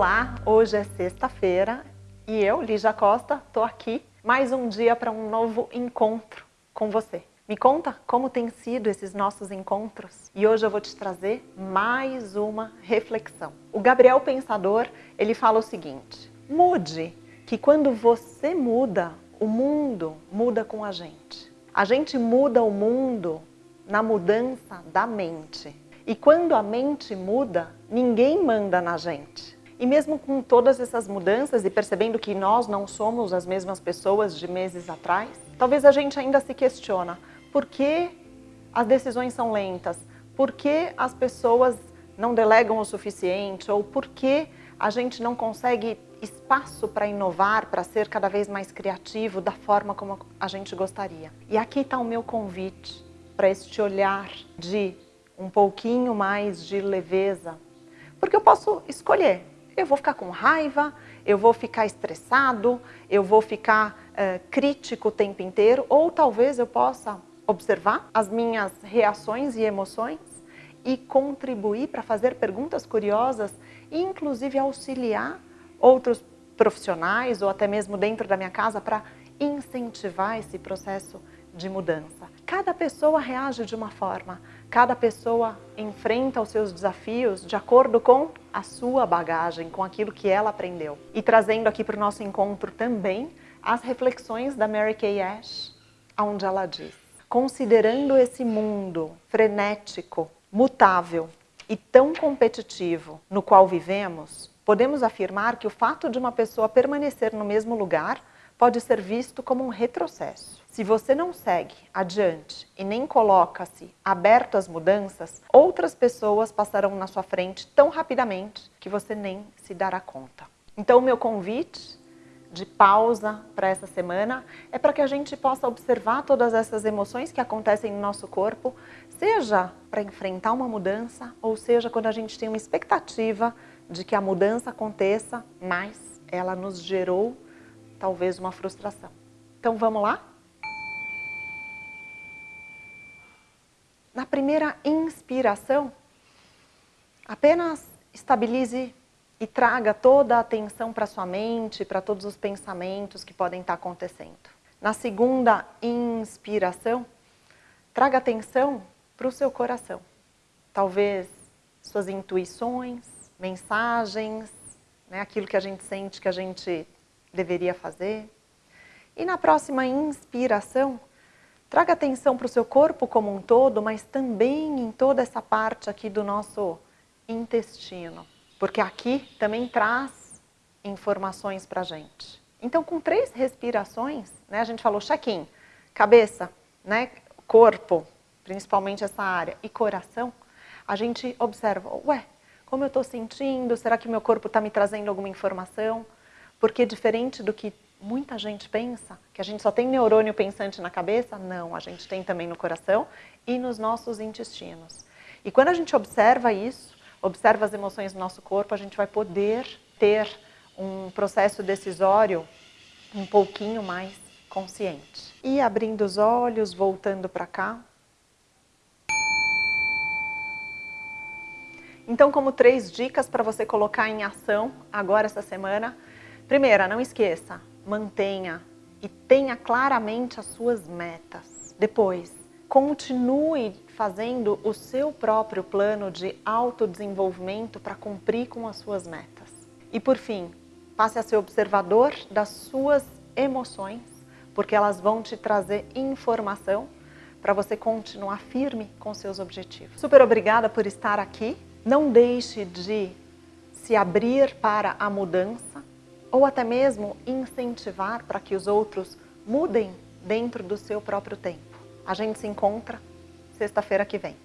Olá, hoje é sexta-feira e eu, Lígia Costa, estou aqui mais um dia para um novo encontro com você. Me conta como tem sido esses nossos encontros e hoje eu vou te trazer mais uma reflexão. O Gabriel Pensador, ele fala o seguinte, mude, que quando você muda, o mundo muda com a gente. A gente muda o mundo na mudança da mente. E quando a mente muda, ninguém manda na gente. E mesmo com todas essas mudanças e percebendo que nós não somos as mesmas pessoas de meses atrás, talvez a gente ainda se questiona por que as decisões são lentas, por que as pessoas não delegam o suficiente? Ou por que a gente não consegue espaço para inovar, para ser cada vez mais criativo da forma como a gente gostaria. E aqui está o meu convite para este olhar de um pouquinho mais de leveza, porque eu posso escolher eu vou ficar com raiva, eu vou ficar estressado, eu vou ficar uh, crítico o tempo inteiro, ou talvez eu possa observar as minhas reações e emoções e contribuir para fazer perguntas curiosas e inclusive auxiliar outros profissionais ou até mesmo dentro da minha casa para incentivar esse processo de mudança. Cada pessoa reage de uma forma, cada pessoa enfrenta os seus desafios de acordo com a sua bagagem, com aquilo que ela aprendeu. E trazendo aqui para o nosso encontro também as reflexões da Mary Kay Ash, onde ela diz, considerando esse mundo frenético, mutável e tão competitivo no qual vivemos, podemos afirmar que o fato de uma pessoa permanecer no mesmo lugar pode ser visto como um retrocesso. Se você não segue adiante e nem coloca-se aberto às mudanças, outras pessoas passarão na sua frente tão rapidamente que você nem se dará conta. Então o meu convite de pausa para essa semana é para que a gente possa observar todas essas emoções que acontecem no nosso corpo, seja para enfrentar uma mudança, ou seja quando a gente tem uma expectativa de que a mudança aconteça, mas ela nos gerou talvez uma frustração. Então vamos lá? Na primeira inspiração, apenas estabilize e traga toda a atenção para sua mente, para todos os pensamentos que podem estar acontecendo. Na segunda inspiração, traga atenção para o seu coração. Talvez suas intuições, mensagens, né, aquilo que a gente sente que a gente deveria fazer. E na próxima inspiração, traga atenção para o seu corpo como um todo, mas também em toda essa parte aqui do nosso intestino. Porque aqui também traz informações para a gente. Então, com três respirações, né, a gente falou check-in, cabeça, né, corpo, principalmente essa área, e coração, a gente observa, ué, como eu estou sentindo, será que meu corpo está me trazendo alguma informação? Porque diferente do que muita gente pensa, que a gente só tem neurônio pensante na cabeça, não, a gente tem também no coração e nos nossos intestinos. E quando a gente observa isso, observa as emoções do nosso corpo, a gente vai poder ter um processo decisório um pouquinho mais consciente. E abrindo os olhos, voltando para cá. Então, como três dicas para você colocar em ação agora essa semana, Primeira, não esqueça, mantenha e tenha claramente as suas metas. Depois, continue fazendo o seu próprio plano de autodesenvolvimento para cumprir com as suas metas. E por fim, passe a ser observador das suas emoções, porque elas vão te trazer informação para você continuar firme com seus objetivos. Super obrigada por estar aqui. Não deixe de se abrir para a mudança ou até mesmo incentivar para que os outros mudem dentro do seu próprio tempo. A gente se encontra sexta-feira que vem.